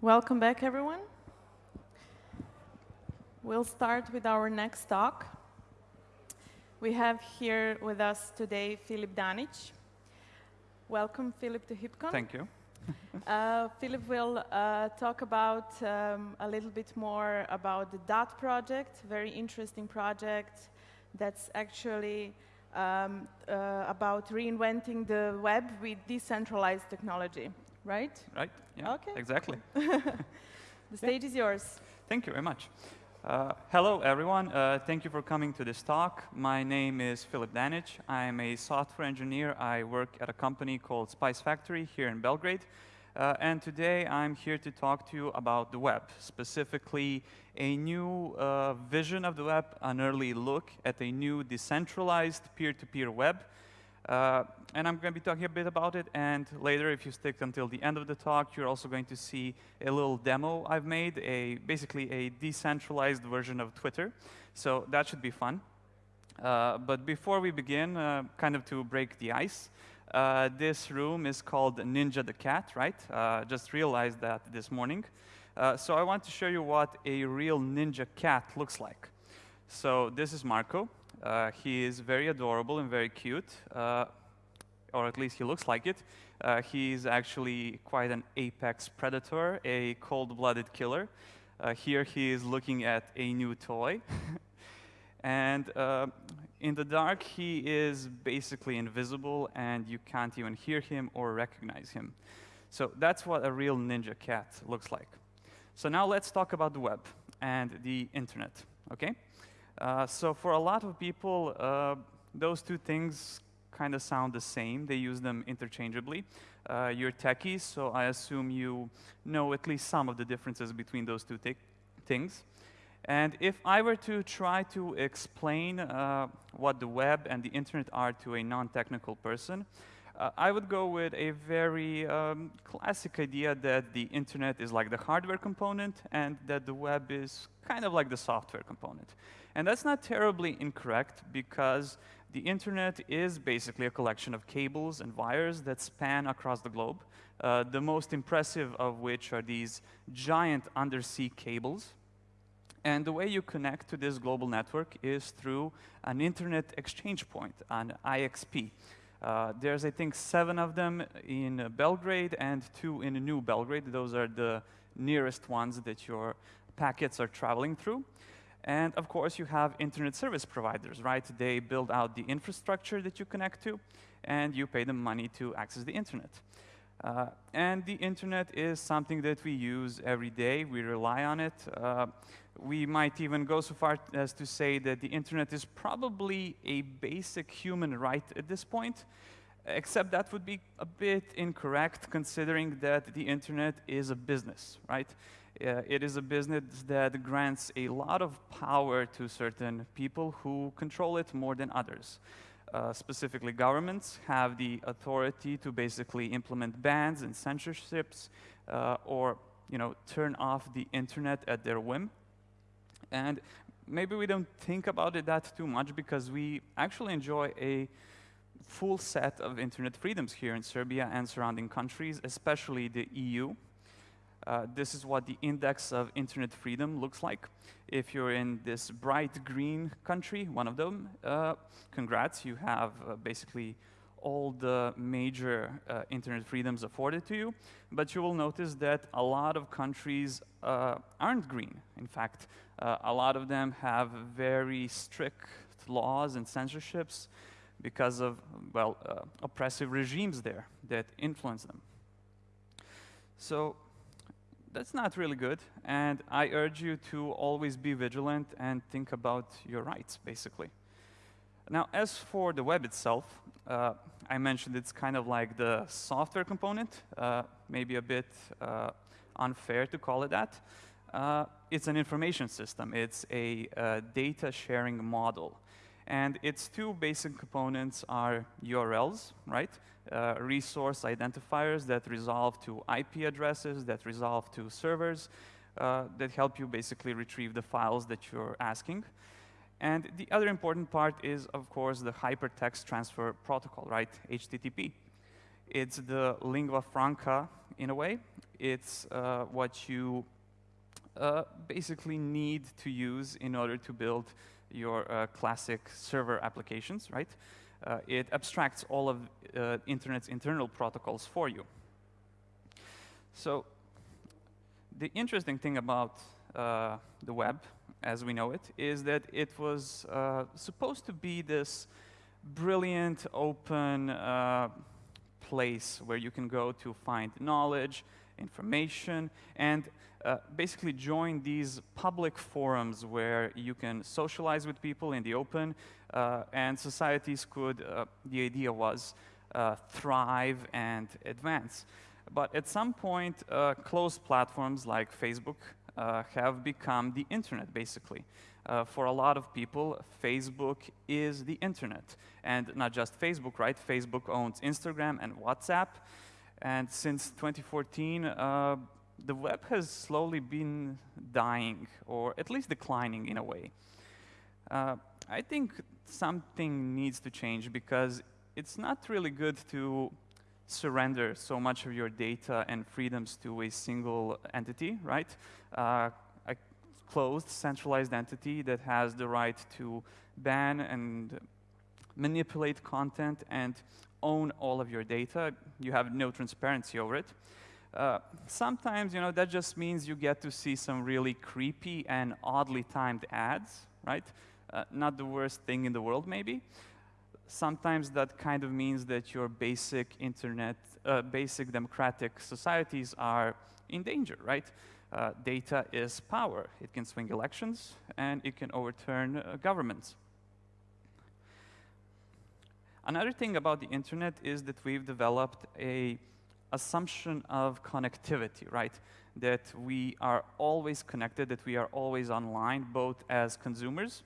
Welcome back, everyone. We'll start with our next talk. We have here with us today Filip Danic. Welcome, Filip, to Heapcon. Thank you. uh, Filip will uh, talk about um, a little bit more about the DAT project, very interesting project that's actually um, uh, about reinventing the web with decentralized technology, right? Right, yeah, okay. exactly. the stage yeah. is yours. Thank you very much. Uh, hello, everyone. Uh, thank you for coming to this talk. My name is Philip Danic. I'm a software engineer. I work at a company called Spice Factory here in Belgrade. Uh, and today I'm here to talk to you about the web, specifically a new uh, vision of the web, an early look at a new decentralized peer-to-peer -peer web uh, and I'm going to be talking a bit about it, and later, if you stick until the end of the talk, you're also going to see a little demo I've made, a basically a decentralized version of Twitter. So that should be fun. Uh, but before we begin, uh, kind of to break the ice, uh, this room is called Ninja the Cat, right? Uh, just realized that this morning. Uh, so I want to show you what a real ninja cat looks like. So this is Marco. Uh, he is very adorable and very cute, uh, or at least he looks like it. Uh, is actually quite an apex predator, a cold-blooded killer. Uh, here he is looking at a new toy. and uh, in the dark, he is basically invisible, and you can't even hear him or recognize him. So that's what a real ninja cat looks like. So now let's talk about the web and the internet, okay? Uh, so for a lot of people, uh, those two things kind of sound the same. They use them interchangeably. Uh, you're techies, so I assume you know at least some of the differences between those two things. And if I were to try to explain uh, what the web and the internet are to a non-technical person, uh, I would go with a very um, classic idea that the internet is like the hardware component and that the web is kind of like the software component. And that's not terribly incorrect because the internet is basically a collection of cables and wires that span across the globe, uh, the most impressive of which are these giant undersea cables. And the way you connect to this global network is through an internet exchange point, an IXP. Uh, there's, I think, seven of them in uh, Belgrade and two in New Belgrade. Those are the nearest ones that your packets are traveling through. And of course, you have internet service providers, right? They build out the infrastructure that you connect to, and you pay them money to access the internet. Uh, and the internet is something that we use every day. We rely on it. Uh, we might even go so far as to say that the internet is probably a basic human right at this point, except that would be a bit incorrect considering that the internet is a business, right? Uh, it is a business that grants a lot of power to certain people who control it more than others. Uh, specifically, governments have the authority to basically implement bans and censorships uh, or you know, turn off the internet at their whim. And maybe we don't think about it that too much because we actually enjoy a full set of internet freedoms here in Serbia and surrounding countries, especially the EU. Uh, this is what the index of internet freedom looks like. If you're in this bright green country, one of them, uh, congrats, you have uh, basically all the major uh, internet freedoms afforded to you, but you will notice that a lot of countries uh, aren't green. In fact, a lot of them have very strict laws and censorships because of, well, oppressive regimes there that influence them. So that's not really good. And I urge you to always be vigilant and think about your rights, basically. Now, as for the web itself, uh, I mentioned it's kind of like the software component, uh, maybe a bit uh, unfair to call it that. Uh, it's an information system. It's a uh, data sharing model. And its two basic components are URLs, right? Uh, resource identifiers that resolve to IP addresses, that resolve to servers, uh, that help you basically retrieve the files that you're asking. And the other important part is, of course, the hypertext transfer protocol, right? HTTP. It's the lingua franca in a way. It's uh, what you uh, basically need to use in order to build your uh, classic server applications, right? Uh, it abstracts all of uh, Internet's internal protocols for you. So the interesting thing about uh, the web, as we know it, is that it was uh, supposed to be this brilliant, open uh, place where you can go to find knowledge, information, and uh, basically join these public forums where you can socialize with people in the open, uh, and societies could, uh, the idea was, uh, thrive and advance. But at some point, uh, closed platforms like Facebook have become the internet, basically. Uh, for a lot of people, Facebook is the internet. And not just Facebook, right? Facebook owns Instagram and WhatsApp. And since 2014, uh, the web has slowly been dying, or at least declining in a way. Uh, I think something needs to change because it's not really good to surrender so much of your data and freedoms to a single entity, right? Uh, a closed, centralized entity that has the right to ban and manipulate content and own all of your data. You have no transparency over it. Uh, sometimes, you know, that just means you get to see some really creepy and oddly timed ads, right? Uh, not the worst thing in the world, maybe sometimes that kind of means that your basic internet, uh, basic democratic societies are in danger, right? Uh, data is power. It can swing elections and it can overturn uh, governments. Another thing about the internet is that we've developed a assumption of connectivity, right? That we are always connected, that we are always online, both as consumers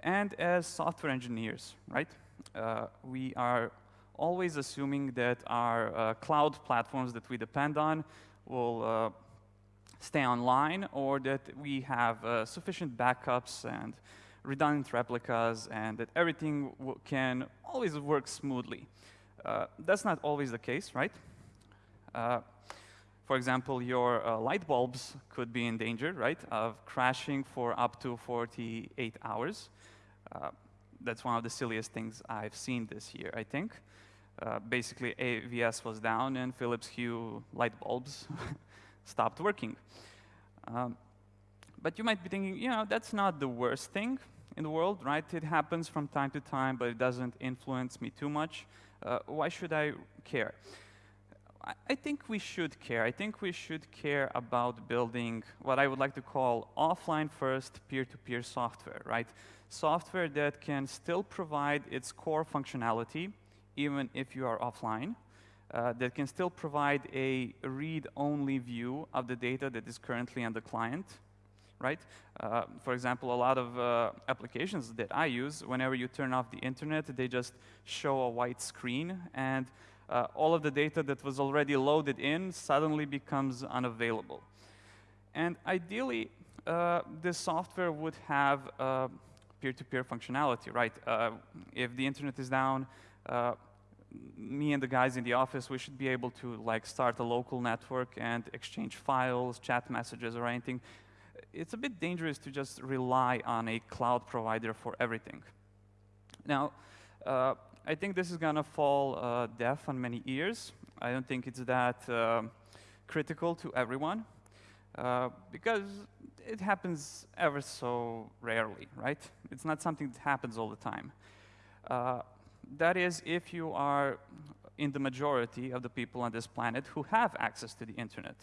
and as software engineers, right? uh, we are always assuming that our uh, cloud platforms that we depend on will uh, stay online or that we have uh, sufficient backups and redundant replicas and that everything can always work smoothly. Uh, that's not always the case, right? Uh, for example, your light bulbs could be in danger, right, of crashing for up to 48 hours that's one of the silliest things I've seen this year, I think. Uh, basically, AVS was down and Philips Hue light bulbs stopped working. Um, but you might be thinking, you know, that's not the worst thing in the world, right? It happens from time to time, but it doesn't influence me too much. Uh, why should I care? I, I think we should care. I think we should care about building what I would like to call offline first peer-to-peer -peer software, right? software that can still provide its core functionality even if you are offline, uh, that can still provide a read-only view of the data that is currently on the client, right? Uh, for example, a lot of uh, applications that I use, whenever you turn off the internet, they just show a white screen, and uh, all of the data that was already loaded in suddenly becomes unavailable. And ideally, uh, this software would have uh, peer-to-peer -peer functionality, right? Uh, if the internet is down, me and the guys in the office, we should be able to like start a local network and exchange files, chat messages, or anything. It's a bit dangerous to just rely on a cloud provider for everything. Now, uh, I think this is gonna fall uh, deaf on many ears. I don't think it's that uh, critical to everyone. Uh, because it happens ever so rarely, right? It's not something that happens all the time. Uh, that is, if you are in the majority of the people on this planet who have access to the internet.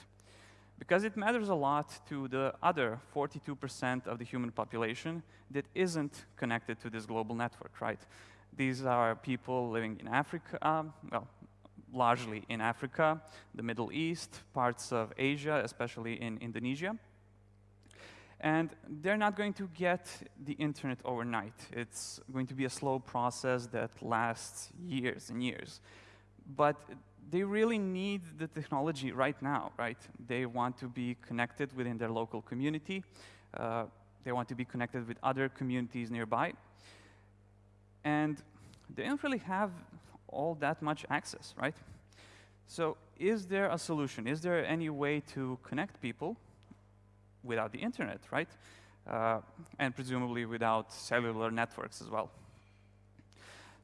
Because it matters a lot to the other 42% of the human population that isn't connected to this global network, right? These are people living in Africa, um, well, largely in Africa, the Middle East, parts of Asia, especially in Indonesia. And they're not going to get the internet overnight. It's going to be a slow process that lasts years and years. But they really need the technology right now, right? They want to be connected within their local community. Uh, they want to be connected with other communities nearby. And they don't really have all that much access, right? So is there a solution? Is there any way to connect people without the internet, right? Uh, and presumably without cellular networks as well.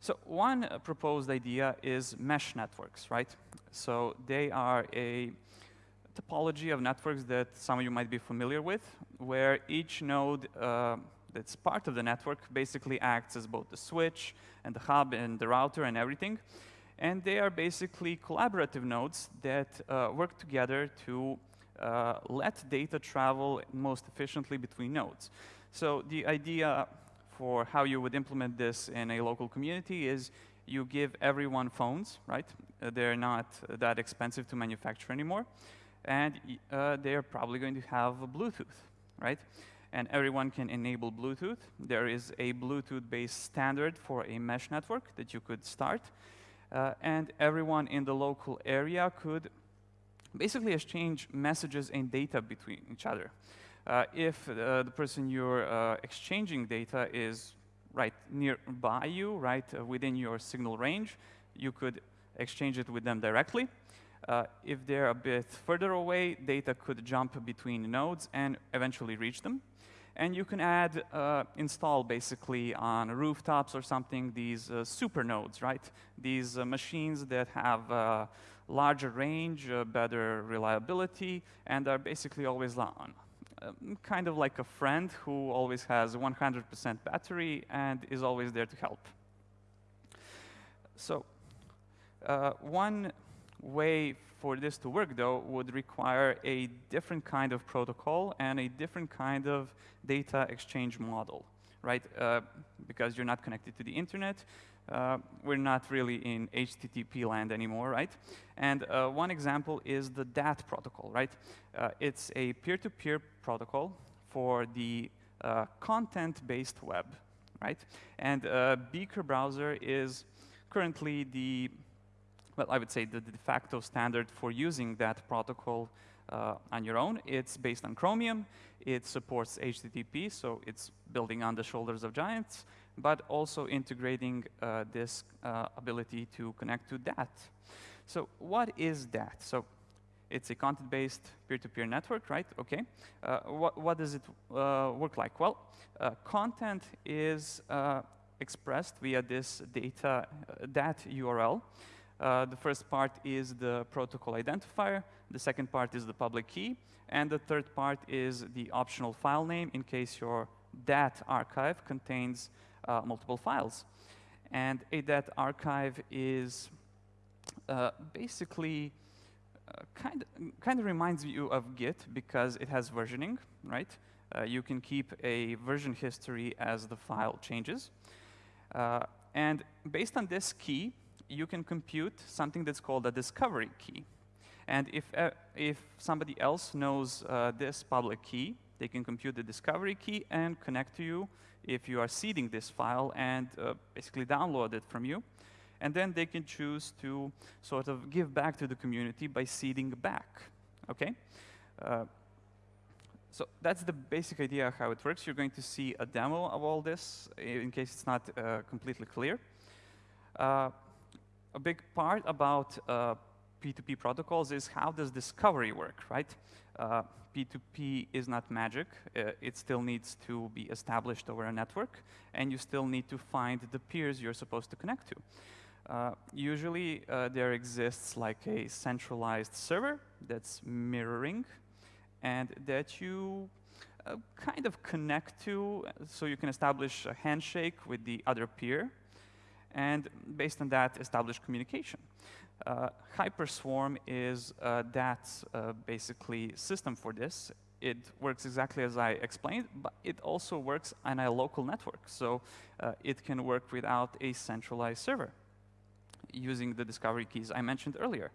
So one uh, proposed idea is mesh networks, right? So they are a topology of networks that some of you might be familiar with, where each node uh, that's part of the network basically acts as both the switch and the hub and the router and everything. And they are basically collaborative nodes that uh, work together to uh, let data travel most efficiently between nodes. So the idea for how you would implement this in a local community is you give everyone phones, right? Uh, they're not that expensive to manufacture anymore. And uh, they're probably going to have Bluetooth, right? And everyone can enable Bluetooth. There is a Bluetooth-based standard for a mesh network that you could start. Uh, and everyone in the local area could basically exchange messages and data between each other. Uh, if uh, the person you're uh, exchanging data is right nearby you, right uh, within your signal range, you could exchange it with them directly. Uh, if they're a bit further away, data could jump between nodes and eventually reach them. And you can add, uh, install basically on rooftops or something, these super nodes, right? These machines that have larger range, uh, better reliability, and are basically always on. Um, kind of like a friend who always has 100% battery and is always there to help. So uh, one way for this to work, though, would require a different kind of protocol and a different kind of data exchange model, right? Uh, because you're not connected to the internet, uh, we're not really in HTTP land anymore, right? And uh, one example is the DAT protocol, right? Uh, it's a peer-to-peer -peer protocol for the uh, content-based web, right? And uh, Beaker browser is currently the, well, I would say the de facto standard for using that protocol on your own. It's based on Chromium. It supports HTTP, so it's building on the shoulders of giants but also integrating uh, this uh, ability to connect to DAT. So what is DAT? So it's a content-based peer-to-peer network, right? Okay. Uh, what, what, does it uh, work like? Well, uh, content is uh, expressed via this data DAT URL. the first part is the protocol identifier. The second part is the public key. And the third part is the optional file name in case your DAT archive contains uh, multiple files. And a DAT archive is uh, basically uh, kind, of, kind of reminds you of Git because it has versioning, right? Uh, you can keep a version history as the file changes. Uh, and based on this key, you can compute something that's called a discovery key. And if, uh, if somebody else knows this public key, they can compute the discovery key and connect to you if you are seeding this file and uh, basically download it from you. And then they can choose to sort of give back to the community by seeding back, okay? Uh, so that's the basic idea of how it works. You're going to see a demo of all this in case it's not uh, completely clear. Uh, a big part about P2P uh, protocols is how does discovery work, right? Uh, P2P is not magic. Uh, it still needs to be established over a network, and you still need to find the peers you're supposed to connect to. Uh, usually, uh, there exists like a centralized server that's mirroring, and that you uh, kind of connect to, so you can establish a handshake with the other peer, and based on that, establish communication. Uh, Hyperswarm is uh, that uh, basically system for this. It works exactly as I explained, but it also works on a local network. So uh, it can work without a centralized server using the discovery keys I mentioned earlier.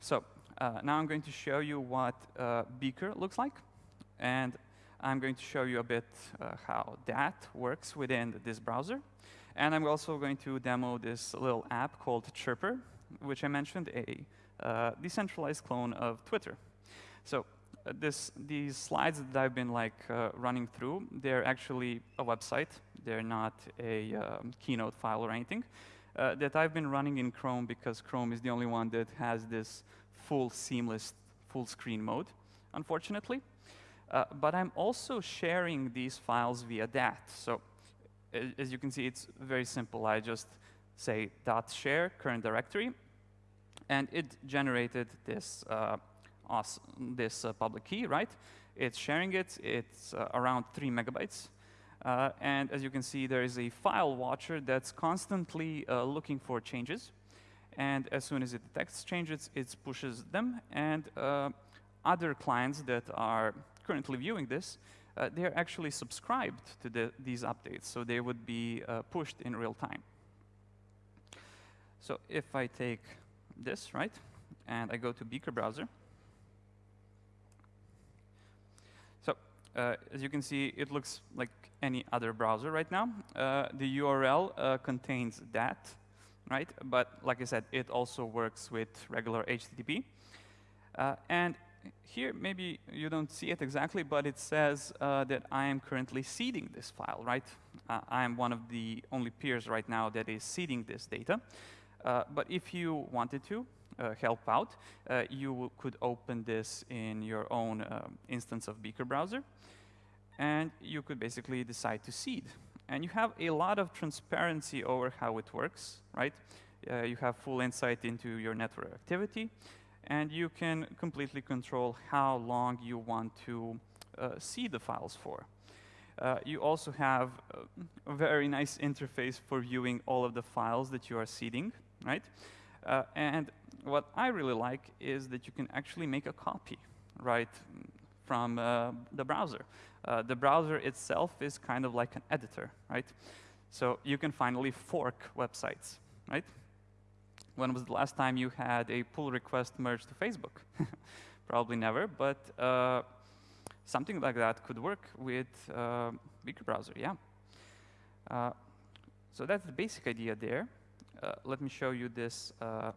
So uh, now I'm going to show you what uh, Beaker looks like. And I'm going to show you a bit how that works within this browser. And I'm also going to demo this little app called Chirper, which I mentioned, a uh, decentralized clone of Twitter. So uh, this, these slides that I've been like uh, running through, they're actually a website. They're not a um, keynote file or anything. uh, that I've been running in Chrome because Chrome is the only one that has this full seamless full screen mode, unfortunately. Uh, but I'm also sharing these files via dat. So as you can see, it's very simple. I just say dat share current directory, and it generated this uh, this uh, public key, right? It's sharing it. It's uh, around three megabytes. Uh, and as you can see, there is a file watcher that's constantly uh, looking for changes. And as soon as it detects changes, it pushes them. And uh, other clients that are currently viewing this, uh, they're actually subscribed to the, these updates. So they would be uh, pushed in real time. So if I take this, right, and I go to Beaker browser, Uh, as you can see, it looks like any other browser right now. Uh, the URL uh, contains that, right? But like I said, it also works with regular HTTP. Uh, and here, maybe you don't see it exactly, but it says uh, that I am currently seeding this file, right? Uh, I am one of the only peers right now that is seeding this data. but if you wanted to, uh, help out, uh, you could open this in your own uh, instance of Beaker browser, and you could basically decide to seed. And you have a lot of transparency over how it works, right? Uh, you have full insight into your network activity, and you can completely control how long you want to uh, see the files for. Uh, you also have a very nice interface for viewing all of the files that you are seeding, right? Uh, and what I really like is that you can actually make a copy, right, from uh, the browser. Uh, the browser itself is kind of like an editor, right? So you can finally fork websites, right? When was the last time you had a pull request merged to Facebook? Probably never, but uh, something like that could work with uh, Beaker browser, yeah. Uh, so that's the basic idea there. Uh, let me show you this uh,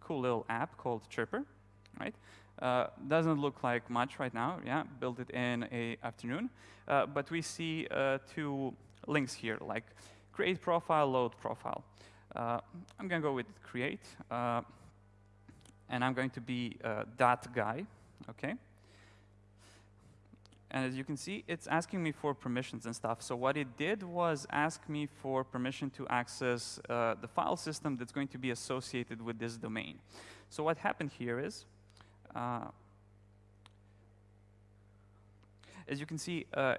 cool little app called Chirper, right? Uh, doesn't look like much right now, yeah, built it in a afternoon. Uh, but we see two links here, like create profile, load profile. Uh, I'm gonna go with create, uh, and I'm going to be that guy, okay? And as you can see, it's asking me for permissions and stuff. So what it did was ask me for permission to access uh, the file system that's going to be associated with this domain. So what happened here is, uh, as you can see, uh,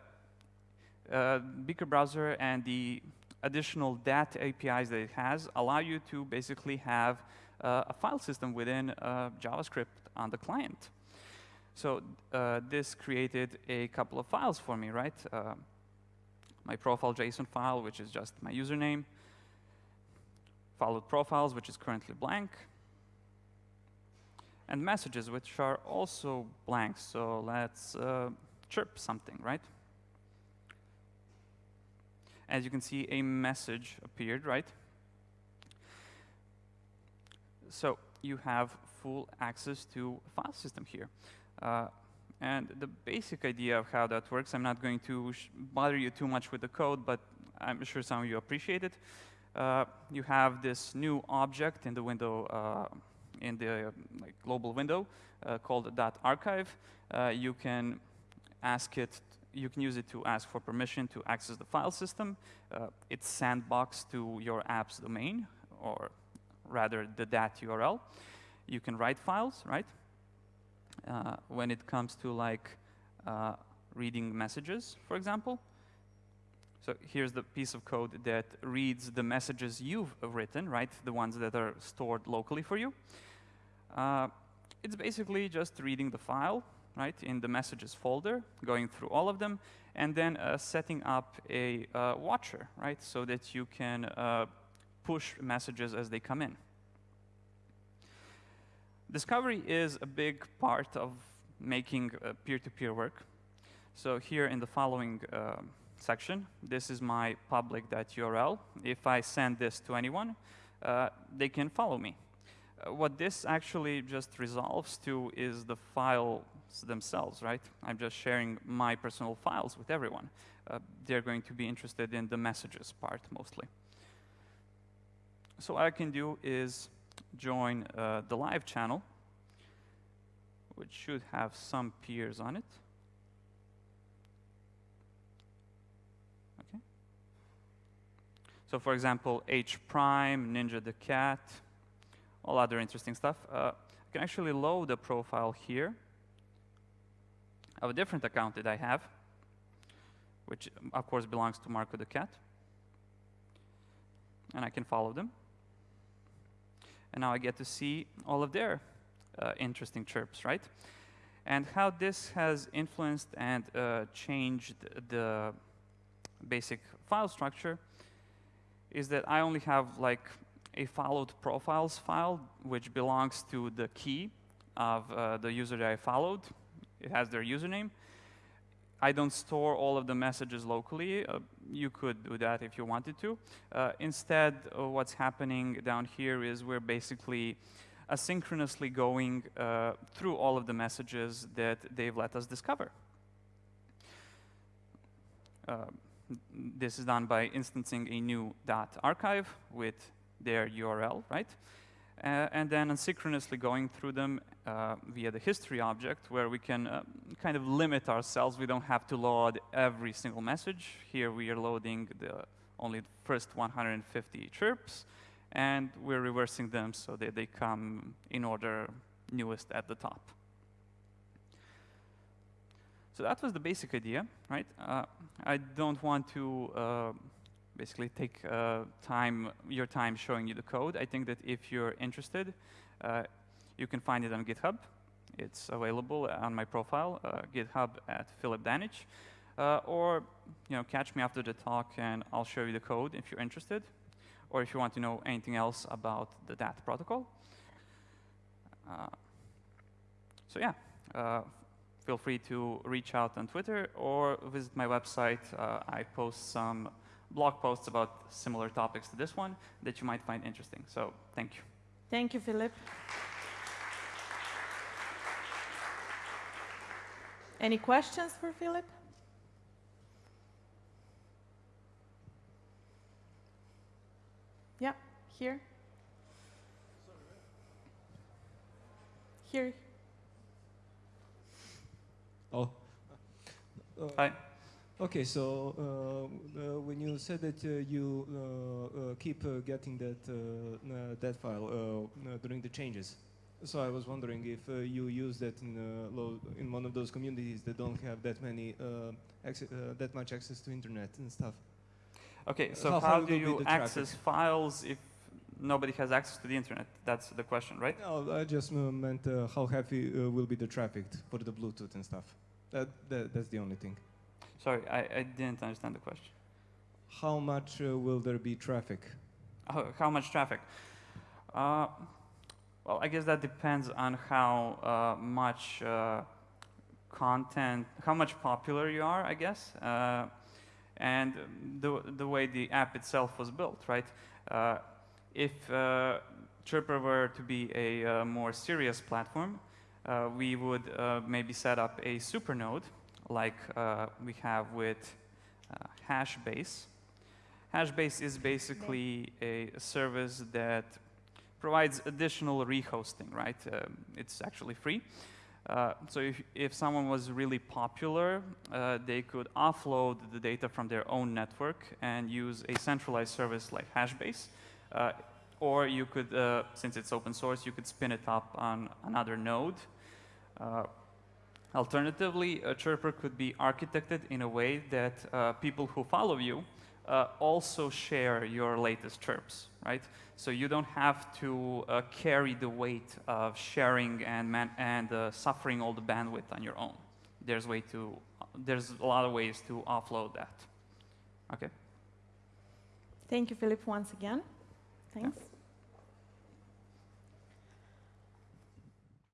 uh Beaker browser and the additional DAT APIs that it has allow you to basically have uh, a file system within uh, JavaScript on the client. So uh, this created a couple of files for me, right? Uh, my profile JSON file, which is just my username, followed profiles, which is currently blank, and messages, which are also blank. So let's uh, chirp something, right? As you can see, a message appeared, right? So you have full access to file system here. Uh, and the basic idea of how that works, I'm not going to bother you too much with the code, but I'm sure some of you appreciate it. Uh, you have this new object in the window, uh, in the like, global window uh, called DatArchive. Uh, you can ask it, you can use it to ask for permission to access the file system. Uh, it's sandboxed to your app's domain, or rather the .dat URL. You can write files, right? uh, when it comes to like uh, reading messages, for example. So here's the piece of code that reads the messages you've written, right? The ones that are stored locally for you. Uh, it's basically just reading the file, right, in the messages folder, going through all of them, and then uh, setting up a uh, watcher, right, so that you can uh, push messages as they come in. Discovery is a big part of making uh, peer-to-peer -peer work. So here in the following uh, section, this is my public.url. If I send this to anyone, uh, they can follow me. What this actually just resolves to is the files themselves, right? I'm just sharing my personal files with everyone. Uh, they're going to be interested in the messages part mostly. so what I can do is join uh, the live channel, which should have some peers on it. Okay. So for example, H prime, Ninja the cat, all other interesting stuff. Uh, I can actually load a profile here of a different account that I have, which of course belongs to Marco the cat. And I can follow them. And now I get to see all of their uh, interesting chirps, right? And how this has influenced and uh, changed the basic file structure is that I only have like a followed profiles file, which belongs to the key of uh, the user that I followed. It has their username. I don't store all of the messages locally. Uh, you could do that if you wanted to. Uh, instead, uh, what's happening down here is we're basically asynchronously going uh, through all of the messages that they've let us discover. Uh, this is done by instancing a new DatArchive with their URL, right? Uh, and then asynchronously going through them uh, via the history object, where we can uh, kind of limit ourselves. We don't have to load every single message. Here we are loading the only first 150 chirps, and we're reversing them so that they come in order newest at the top. So that was the basic idea, right? Uh, I don't want to uh, basically take uh, time, your time showing you the code. I think that if you're interested, uh, you can find it on GitHub. It's available on my profile, uh, GitHub at Philip Danic. Uh, or you know, catch me after the talk and I'll show you the code if you're interested. Or if you want to know anything else about the DAT protocol. Uh, so yeah, uh, feel free to reach out on Twitter or visit my website. I post some blog posts about similar topics to this one that you might find interesting. So thank you. Thank you, Philip. Any questions for Philip? Yeah, here. Here. Oh. Uh, Hi. Okay, so uh, uh, when you said that uh, you uh, uh, keep uh, getting that that file during the changes, so I was wondering if uh, you use that in uh, in one of those communities that don't have that many uh, that much access to internet and stuff. Okay, so how, how do you access files if nobody has access to the internet? That's the question, right? No, I just meant how heavy will be the traffic for the Bluetooth and stuff. That, that that's the only thing. Sorry, I, I didn't understand the question. How much uh, will there be traffic? How much traffic? Uh, well, I guess that depends on how uh, much uh, content, how much popular you are, I guess, uh, and the, the way the app itself was built, right? Uh, if Chirper were to be a more serious platform, we would maybe set up a super node like uh, we have with uh, Hashbase. Hashbase is basically a service that provides additional rehosting, right? Uh, it's actually free. Uh, so if, if someone was really popular, uh, they could offload the data from their own network and use a centralized service like Hashbase. Uh, or you could, since it's open source, you could spin it up on another node. Alternatively, a chirper could be architected in a way that uh, people who follow you uh, also share your latest chirps, right? So you don't have to uh, carry the weight of sharing and, and uh, suffering all the bandwidth on your own. There's, way to, there's a lot of ways to offload that. Okay. Thank you, Philip, once again. Thanks. Yeah.